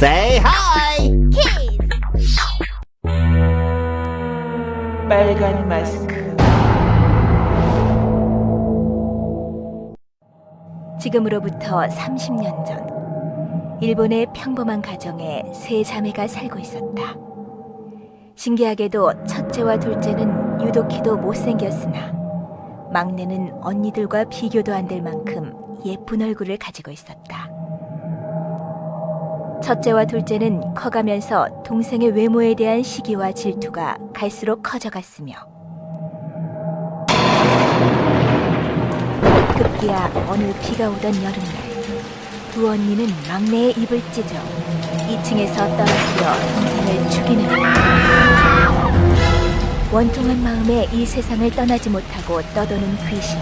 Say hi! 키스! 빨간 마스크 지금으로부터 30년 전, 일본의 평범한 가정에 세 자매가 살고 있었다. 신기하게도 첫째와 둘째는 유독히도 못생겼으나, 막내는 언니들과 비교도 안 될 만큼 예쁜 얼굴을 가지고 있었다. 첫째와 둘째는 커가면서 동생의 외모에 대한 시기와 질투가 갈수록 커져갔으며, 급기야 어느 비가 오던 여름날 두 언니는 막내의 입을 찢어 2층에서 떨어뜨려 동생을 죽이는. 원통한 마음에 이 세상을 떠나지 못하고 떠도는 귀신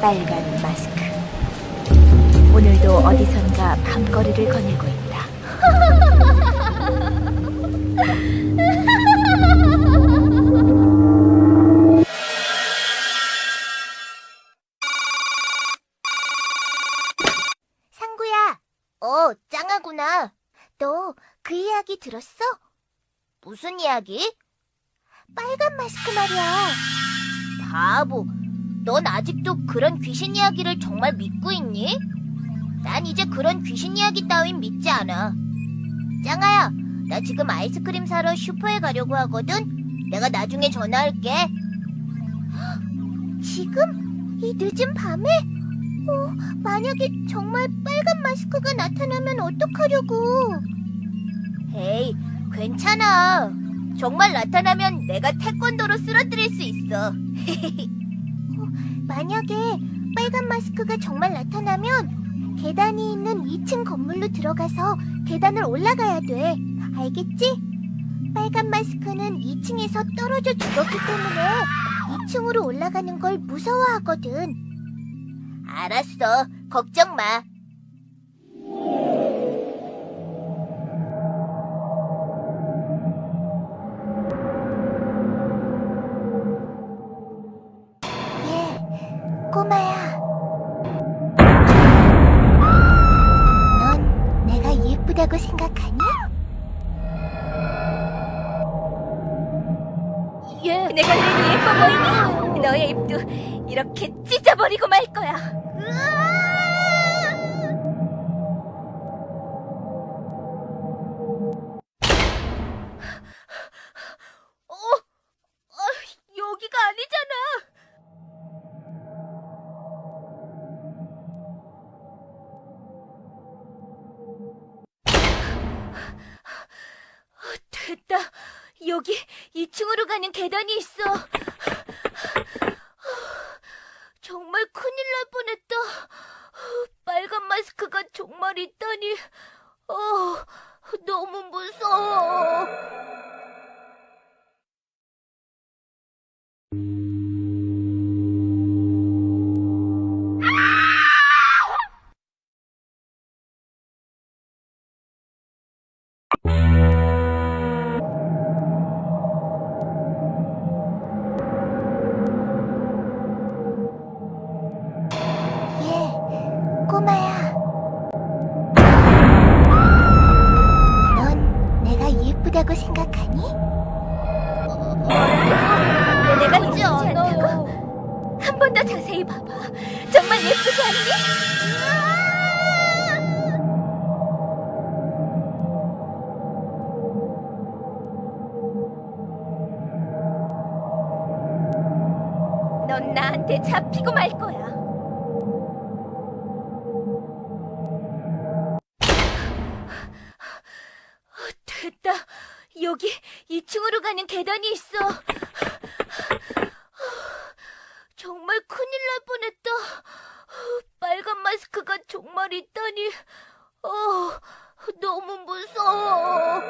빨간 마스크 오늘도 어디선가 밤거리를 거닐고 있다 상구야, 어, 짱하구나. 너 그 이야기 들었어? 무슨 이야기? 빨간 마스크 말이야. 바보, 넌 아직도 그런 귀신 이야기를 정말 믿고 있니? 난 이제 그런 귀신 이야기 따윈 믿지 않아. 짱아야, 나 지금 아이스크림 사러 슈퍼에 가려고 하거든? 내가 나중에 전화할게. 지금? 이 늦은 밤에? 어, 만약에 정말 빨간 마스크가 나타나면 어떡하려고? 에이, 괜찮아. 정말 나타나면 내가 태권도로 쓰러뜨릴 수 있어. 어, 만약에 빨간 마스크가 정말 나타나면 계단이 있는 2층 건물로 들어가서 계단을 올라가야 돼. 알겠지? 빨간 마스크는 2층에서 떨어져 죽었기 때문에 2층으로 올라가는 걸 무서워하거든. 알았어. 걱정 마. 예쁘다고 생각하니? 예, 내가 내 예뻐 보이니? 너의 입도 이렇게 찢어버리고 말 거야 어? 어, 여기가 여기 2층으로 가는 계단이 있어. 정말 큰일 날 뻔했다. 빨간 마스크가 정말 있다니. 어, 너무 무서워. 내가 예쁘다고 생각하니? 내가 예쁘지 않다고? 한 번 더 자세히 봐봐. 정말 예쁘지 않니? 넌 나한테 잡히고 말 거야. 여기 2층으로 가는 계단이 있어. 정말 큰일 날 뻔했다. 빨간 마스크가 정말 있다니. 어, 너무 무서워.